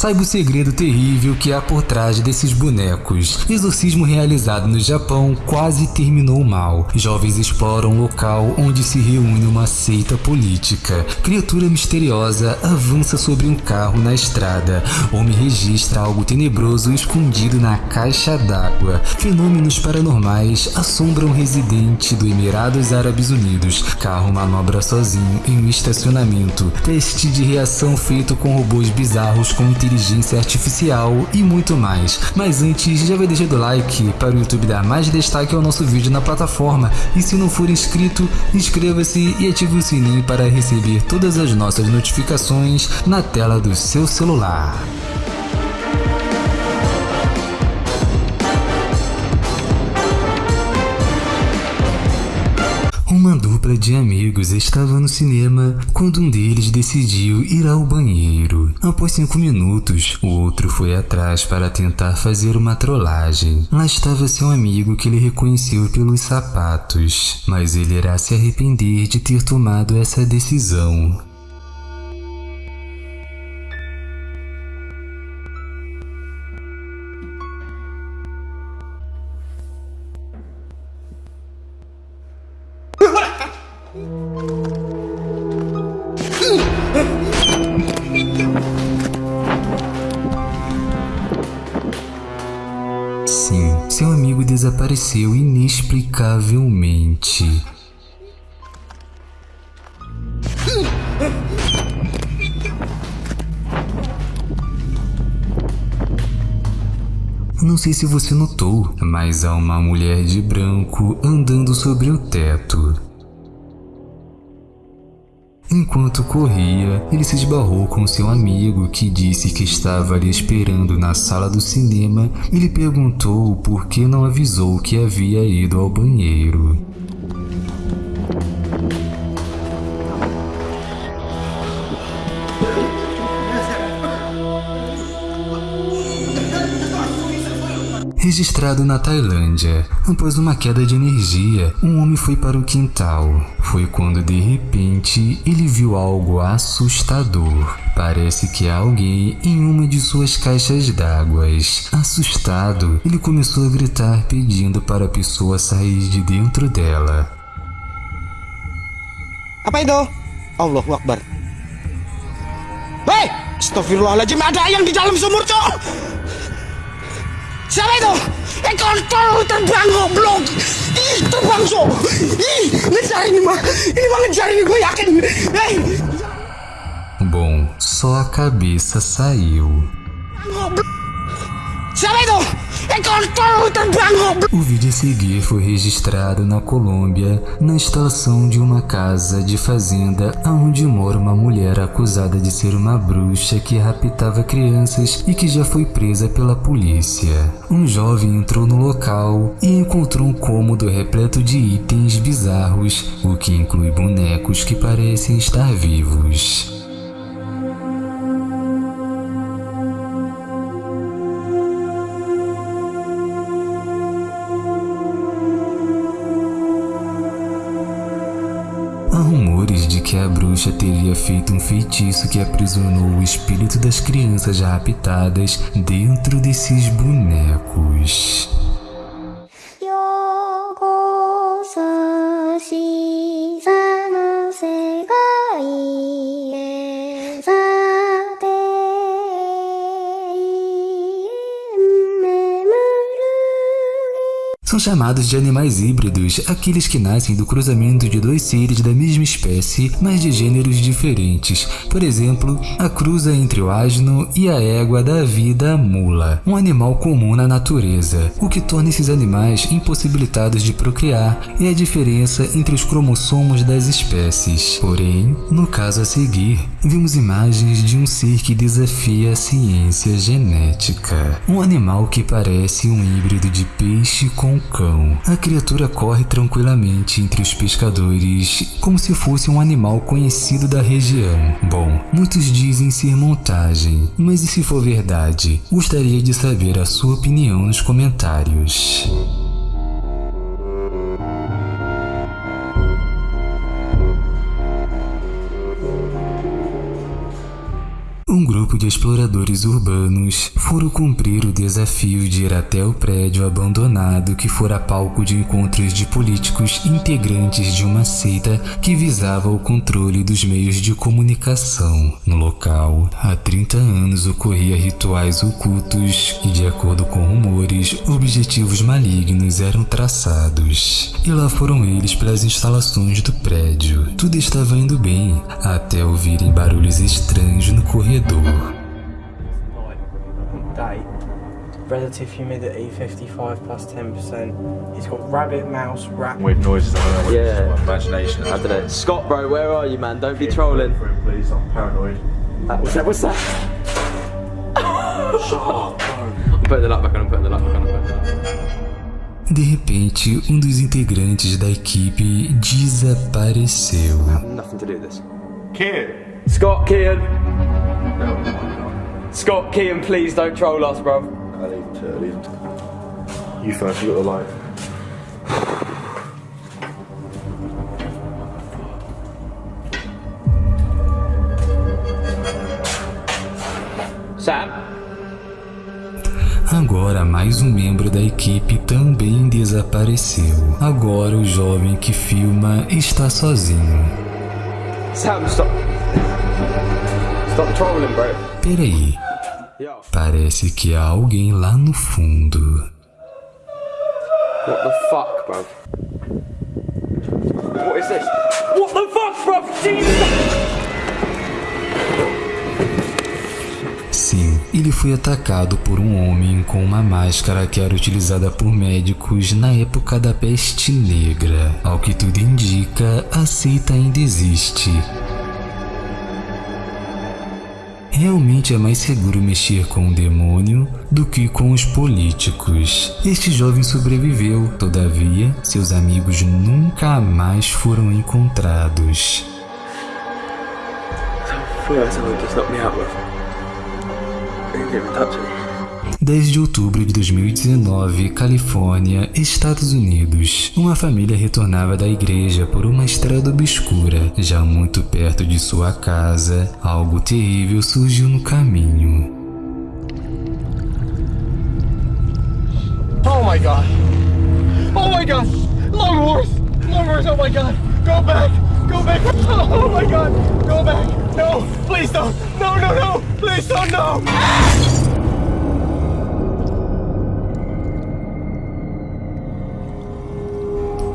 Saiba o segredo terrível que há por trás desses bonecos. Exorcismo realizado no Japão quase terminou mal. Jovens exploram um local onde se reúne uma seita política. Criatura misteriosa avança sobre um carro na estrada. Homem registra algo tenebroso escondido na caixa d'água. Fenômenos paranormais assombram residente do Emirados Árabes Unidos. Carro manobra sozinho em um estacionamento. Teste de reação feito com robôs bizarros com inteligência artificial e muito mais. Mas antes, já vai deixando o like para o YouTube dar mais destaque ao nosso vídeo na plataforma. E se não for inscrito, inscreva-se e ative o sininho para receber todas as nossas notificações na tela do seu celular. Dupla de amigos estava no cinema quando um deles decidiu ir ao banheiro. Após cinco minutos, o outro foi atrás para tentar fazer uma trollagem. Lá estava seu amigo que ele reconheceu pelos sapatos, mas ele irá se arrepender de ter tomado essa decisão. Inexplicavelmente. Não sei se você notou, mas há uma mulher de branco andando sobre o teto. Enquanto corria, ele se esbarrou com seu amigo que disse que estava ali esperando na sala do cinema. Ele perguntou por que não avisou que havia ido ao banheiro. Registrado na Tailândia, após uma queda de energia, um homem foi para o quintal. Foi quando de repente ele viu algo assustador. Parece que há alguém em uma de suas caixas d'água. Assustado, ele começou a gritar pedindo para a pessoa sair de dentro dela. Apa itu? Allahu Akbar. Hei! Astagfirullahaladzim, ada yang di dalam sumur, cok! Siapa itu? Eh kontol terbang goblok. Ih terbang so. Ih ngejar ini mah. Ini mah ngejar ini gue yakin. Hei. Bom, só a cabeça saiu. Goblok. Itu? O vídeo a seguir foi registrado na Colômbia, na instalação de uma casa de fazenda onde mora uma mulher acusada de ser uma bruxa que raptava crianças e que já foi presa pela polícia. Um jovem entrou no local e encontrou um cômodo repleto de itens bizarros, o que inclui bonecos que parecem estar vivos. Que a bruxa teria feito um feitiço que aprisionou o espírito das crianças raptadas dentro desses bonecos. Chamados de animais híbridos aqueles que nascem do cruzamento de dois seres da mesma espécie, mas de gêneros diferentes. Por exemplo, a cruza entre o asno e a égua da vida mula, um animal comum na natureza. O que torna esses animais impossibilitados de procriar é a diferença entre os cromossomos das espécies. Porém, no caso a seguir, vimos imagens de um ser que desafia a ciência genética. Um animal que parece um híbrido de peixe com cão. A criatura corre tranquilamente entre os pescadores, como se fosse um animal conhecido da região. Bom, muitos dizem ser montagem, mas e se for verdade? Gostaria de saber a sua opinião nos comentários. Grupo de exploradores urbanos foram cumprir o desafio de ir até o prédio abandonado que fora palco de encontros de políticos integrantes de uma seita que visava o controle dos meios de comunicação. No local, há 30 anos ocorria rituais ocultos e, de acordo com rumores, objetivos malignos eram traçados. E lá foram eles pelas instalações do prédio. Tudo estava indo bem, até ouvirem barulhos estranhos no corredor. Relative humidity 55 plus 10%. He's got rabbit, mouse, rat. Weird noises. I don't know Yeah. it is, my imagination. I don't know. Scott, bro, where are you, man? Don't be trolling. For him, please. I'm paranoid. Uh, what's that? What's that? I'm putting the light back on. I'm putting the light back on. I'm putting the light back on. De repente, um dos integrantes da equipe desapareceu. Nothing to do with this. Kid. Scott, Kian. No. Scott, Kian, please don't troll us, bro. I him to leave. You first. You got the light. Sam. Agora, mais um membro da equipe também desapareceu. Agora, o jovem que filma está sozinho. Sam, stop. Stop trolling, bro. Peraí. Parece que há alguém lá no fundo. What the fuck, bro? What is this? What the fuck, bro? Jesus! Sim, ele foi atacado por um homem com uma máscara que era utilizada por médicos na época da peste negra. Ao que tudo indica, a seita ainda existe. Realmente é mais seguro mexer com o demônio do que com os políticos. Este jovem sobreviveu, todavia, seus amigos nunca mais foram encontrados. Yeah, someone just knocked me out, bro. You didn't touch me. 10 de outubro de 2019, Califórnia, Estados Unidos. Uma família retornava da igreja por uma estrada obscura. Já muito perto de sua casa, algo terrível surgiu no caminho. Oh my god. Oh my god. Longworth. Longworth, oh my god. Go back. Go back. Oh my god. Go back. No. Please don't. No, no, no. Please don't. No.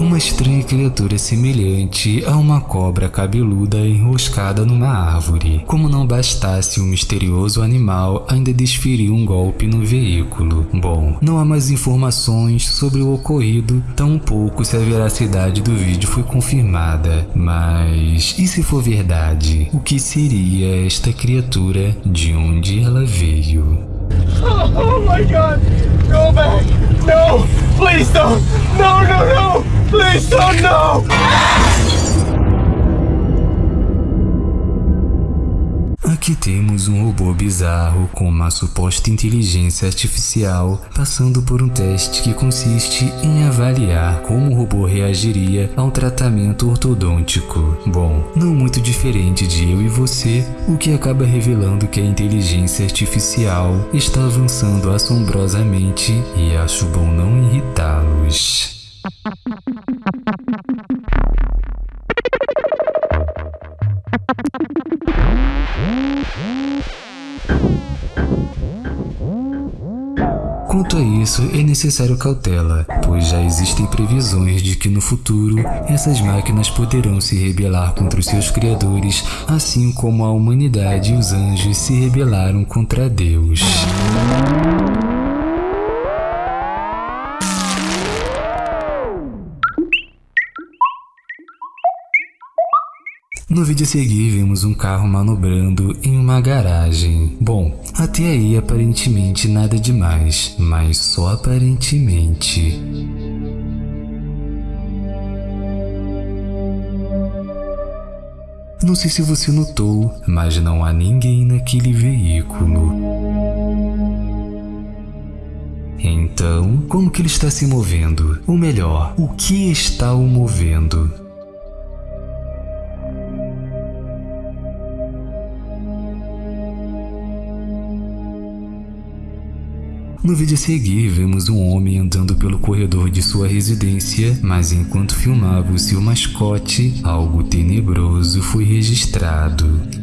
Uma estranha criatura semelhante a uma cobra cabeluda enroscada numa árvore. Como não bastasse o misterioso animal ainda desferiu um golpe no veículo. Bom, não há mais informações sobre o ocorrido, tampouco se a veracidade do vídeo foi confirmada. Mas e se for verdade? O que seria esta criatura? De onde ela veio? Oh my god. Go back. No. Please don't. No, no, no. Please don't. No. Aqui temos um robô bizarro com uma suposta inteligência artificial passando por um teste que consiste em avaliar como o robô reagiria ao tratamento ortodôntico. Bom, não muito diferente de eu e você, o que acaba revelando que a inteligência artificial está avançando assombrosamente e acho bom não irritá-los. Quanto a isso, é necessário cautela, pois já existem previsões de que no futuro essas máquinas poderão se rebelar contra os seus criadores, assim como a humanidade e os anjos se rebelaram contra Deus. No vídeo a seguir, vemos um carro manobrando em uma garagem. Bom, até aí aparentemente nada demais, mas só aparentemente. Não sei se você notou, mas não há ninguém naquele veículo. Então, como que ele está se movendo? Ou melhor, o que está o movendo? No vídeo a seguir, vemos um homem andando pelo corredor de sua residência, mas enquanto filmava o seu mascote, algo tenebroso foi registrado.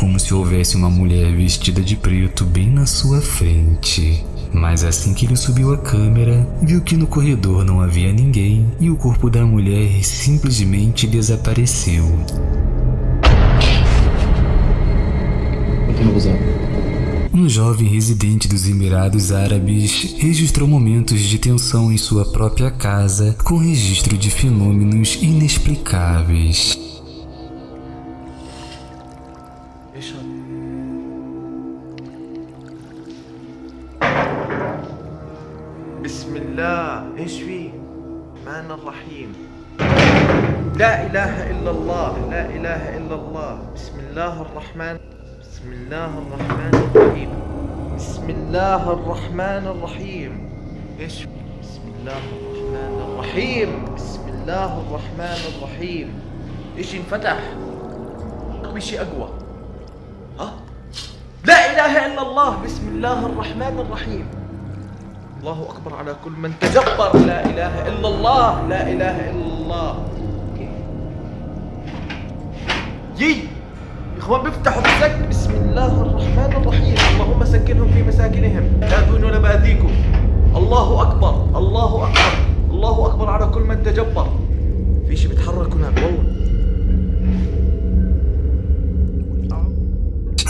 Como se houvesse uma mulher vestida de preto bem na sua frente. Mas assim que ele subiu a câmera, viu que no corredor não havia ninguém e o corpo da mulher simplesmente desapareceu. Um jovem residente dos Emirados Árabes registrou momentos de tensão em sua própria casa com registro de fenômenos inexplicáveis. بسم الله إيش فيه الرحمن الرحيم لا اله الا الله لا اله الا الله بسم الله الرحمن بسم الله الرحمن الرحيم بسم الله الرحمن الرحيم إيش؟ بسم الله الرحمن الرحيم بسم الله الرحمن الرحيم إيش انفتح في شيء اقوى ها لا اله الا الله بسم الله الرحمن الرحيم الله أكبر على كل من تجبر. لا إله إلا الله لا إله إلا الله. يي إخوان بيفتحوا بالسك بسم الله الرحمن الرحيم. اللهم سكنهم في مساكنهم. لا دون ولا بأذيكم. الله أكبر الله أكبر الله أكبر على كل من تجبر. في شيء بيتحرك هناك والله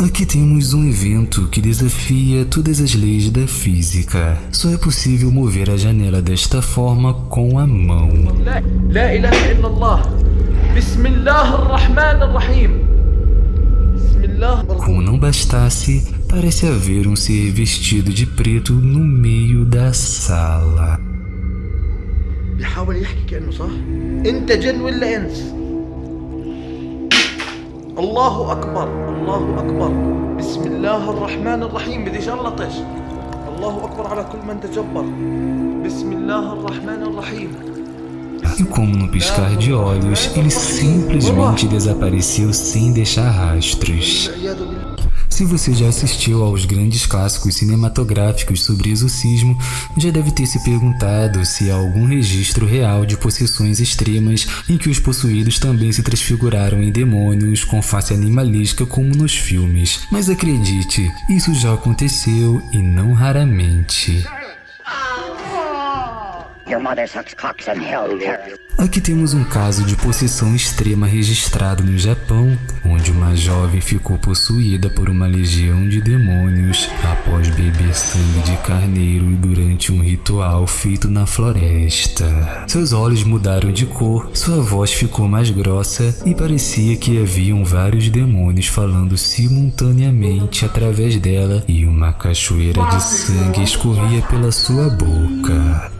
Aqui temos um evento que desafia todas as leis da física. Só é possível mover a janela desta forma com a mão. لا لا إله إلا الله بسم الله الرحمن الرحيم بسم الله Como não bastasse, parece haver um ser vestido de preto no meio da sala. بيحاول يحكي كأنه صح انت جن ولا انس الله أكبر الله أكبر. بسم الله الرحمن الرحيم. بدي شلطش الله أكبر على كل من تجبر. بسم الله الرحمن الرحيم. E como no piscar de olhos, ele simplesmente desapareceu sem deixar rastros. Se você já assistiu aos grandes clássicos cinematográficos sobre exorcismo, já deve ter se perguntado se há algum registro real de possessões extremas em que os possuídos também se transfiguraram em demônios com face animalística como nos filmes. Mas acredite, isso já aconteceu e não raramente. Aqui temos um caso de possessão extrema registrado no Japão, onde uma jovem ficou possuída por uma legião de demônios após beber sangue de carneiro durante um ritual feito na floresta. Seus olhos mudaram de cor, sua voz ficou mais grossa e parecia que haviam vários demônios falando simultaneamente através dela e uma cachoeira de sangue escorria pela sua boca.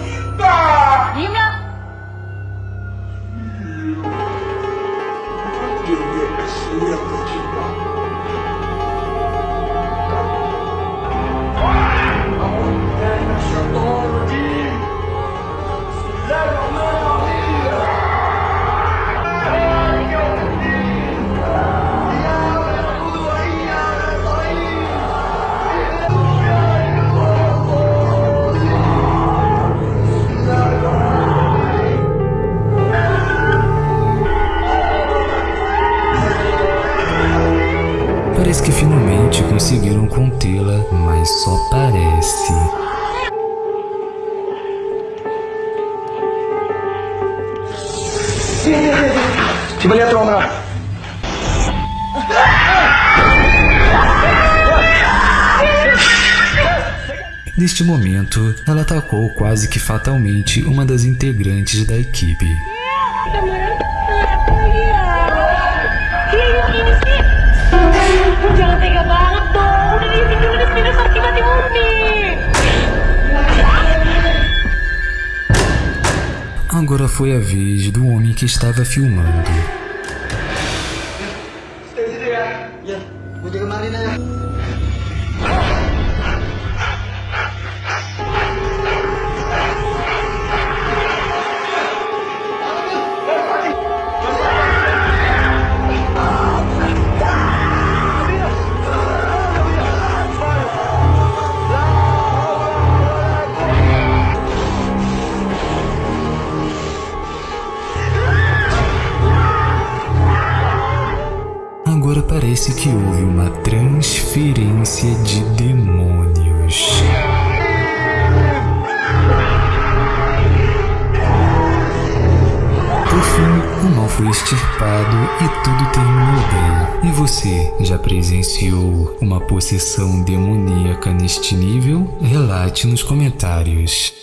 Neste momento, ela atacou quase que fatalmente uma das integrantes da equipe. Agora foi a vez do homem que estava filmando. Que houve uma transferência de demônios. Por fim, o mal foi extirpado e tudo terminou bem. E você já presenciou uma possessão demoníaca neste nível? Relate nos comentários.